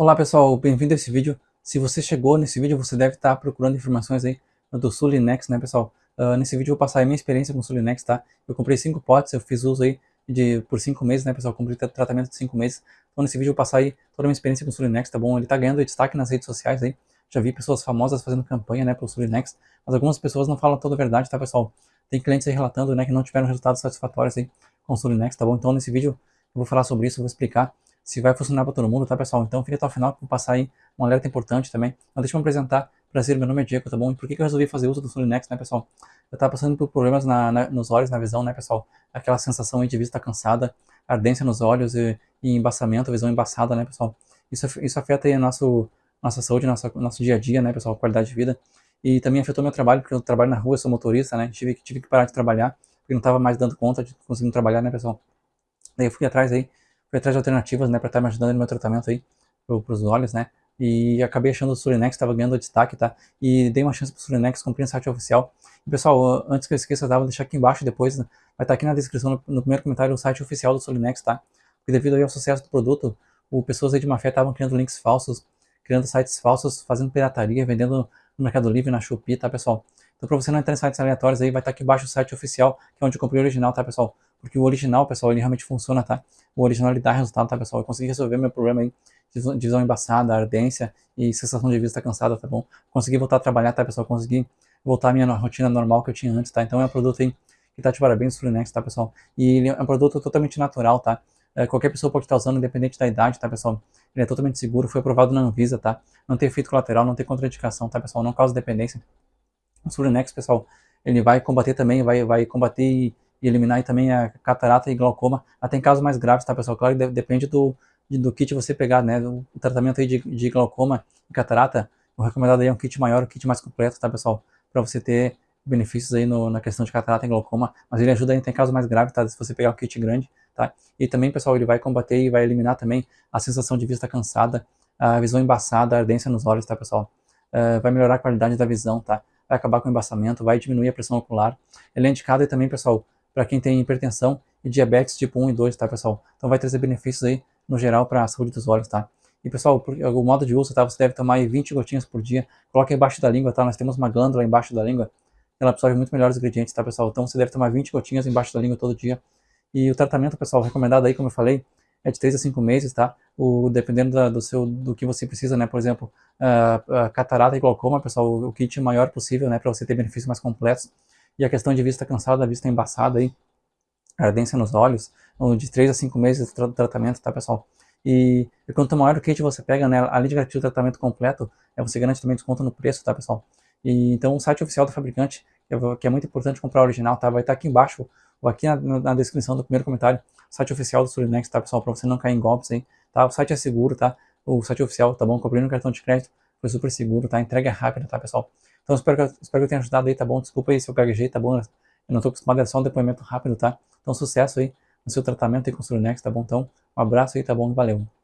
Olá pessoal, bem-vindo a esse vídeo. Se você chegou nesse vídeo, você deve estar procurando informações aí do Sulinex, né pessoal? Uh, nesse vídeo eu vou passar a minha experiência com o Sulinex, tá? Eu comprei 5 potes, eu fiz uso aí de, por 5 meses, né pessoal? Comprei tratamento de 5 meses. Então nesse vídeo eu vou passar aí toda a minha experiência com o Sulinex, tá bom? Ele tá ganhando destaque nas redes sociais aí. Já vi pessoas famosas fazendo campanha, né, pelo Sulinex, mas algumas pessoas não falam toda a verdade, tá pessoal? Tem clientes aí relatando, né, que não tiveram resultados satisfatórios aí com o Sulinex, tá bom? Então nesse vídeo eu vou falar sobre isso, vou explicar se vai funcionar para todo mundo, tá pessoal? Então fica até o final que vou passar aí um alerta importante também. Então deixa eu me apresentar, prazer, meu nome é Diego, tá bom? E por que, que eu resolvi fazer uso do Solinex, né pessoal? Eu tava passando por problemas na, na, nos olhos, na visão, né pessoal? Aquela sensação aí de vista cansada, ardência nos olhos e, e embaçamento, visão embaçada, né pessoal? Isso, isso afeta aí a nosso, nossa saúde, nossa, nosso dia a dia, né pessoal? Qualidade de vida. E também afetou meu trabalho, porque eu trabalho na rua, sou motorista, né? Tive, tive que parar de trabalhar, porque não tava mais dando conta de conseguir trabalhar, né pessoal? Daí eu fui atrás aí fui atrás de alternativas, né, para estar tá me ajudando no meu tratamento aí, para os olhos, né, e acabei achando o Surinex, estava ganhando destaque, tá, e dei uma chance para o Surinex, comprei no site oficial. E, pessoal, antes que eu esqueça, tá, vou deixar aqui embaixo depois, né, vai estar tá aqui na descrição, no, no, primeiro comentário, o site oficial do Surinex, tá, porque devido ao sucesso do produto, o, pessoas aí de má fé estavam criando links falsos, criando sites falsos, fazendo pirataria, vendendo no Mercado Livre, na Shopee, tá, pessoal. Então, para você não entrar em sites aleatórios aí, vai estar tá aqui embaixo o site oficial, que é onde eu comprei o original, tá, pessoal? Porque o original, pessoal, ele realmente funciona, tá? O original ele dá resultado, tá, pessoal? Eu consegui resolver meu problema aí de visão embaçada, ardência e sensação de vista cansada, tá bom? Consegui voltar a trabalhar, tá, pessoal? Consegui voltar à minha rotina normal que eu tinha antes, tá? Então é um produto aí que tá de parabéns, o Fluinex, tá, pessoal? E ele é um produto totalmente natural, tá? É, qualquer pessoa pode estar usando, independente da idade, tá, pessoal? Ele é totalmente seguro, foi aprovado na Anvisa, tá? Não tem efeito colateral, não tem contraindicação, tá, pessoal? Não causa dependência. O Fluinex, pessoal, ele vai combater também, vai, vai combater e e eliminar também a catarata e glaucoma, até em casos mais graves, tá pessoal? Claro que depende do, do kit você pegar, né? O tratamento aí de, de glaucoma e catarata, o recomendado aí é um kit maior, um kit mais completo, tá pessoal? Para você ter benefícios aí no, na questão de catarata e glaucoma, mas ele ajuda aí em casos mais graves, tá? Se você pegar o kit grande, tá? E também, pessoal, ele vai combater e vai eliminar também a sensação de vista cansada, a visão embaçada, a ardência nos olhos, tá pessoal? Uh, vai melhorar a qualidade da visão, tá? Vai acabar com o embaçamento, vai diminuir a pressão ocular. Ele é indicado aí também, pessoal, para quem tem hipertensão e diabetes tipo 1 e 2, tá, pessoal? Então vai trazer benefícios aí, no geral, para a saúde dos olhos, tá? E, pessoal, o modo de uso, tá? Você deve tomar aí 20 gotinhas por dia. Coloque embaixo da língua, tá? Nós temos uma glândula embaixo da língua. Ela absorve muito melhor os ingredientes, tá, pessoal? Então você deve tomar 20 gotinhas embaixo da língua todo dia. E o tratamento, pessoal, recomendado aí, como eu falei, é de 3 a 5 meses, tá? O, dependendo da, do, seu, do que você precisa, né? Por exemplo, a catarata e glaucoma, pessoal, o, o kit maior possível, né? Para você ter benefícios mais completos. E a questão de vista cansada, vista embaçada aí, ardência nos olhos, de 3 a 5 meses de tratamento, tá pessoal? E, e quanto maior o kit você pega, né, além de garantir o tratamento completo, é, você garante também desconto no preço, tá pessoal? E, então o site oficial do fabricante, que é, é muito importante comprar o original, tá? Vai estar aqui embaixo, ou aqui na, na descrição do primeiro comentário, site oficial do Solinex, tá pessoal? Para você não cair em golpes aí, tá? O site é seguro, tá? O site oficial, tá bom? Comprei no cartão de crédito, foi super seguro, tá? Entrega é rápida, tá pessoal? Então espero que, espero que eu tenha ajudado aí, tá bom? Desculpa aí se eu gaguejei, tá bom? Eu não tô acostumado, é só um depoimento rápido, tá? Então, sucesso aí no seu tratamento aí com o Surinex, tá bom? Então, um abraço aí, tá bom? Valeu!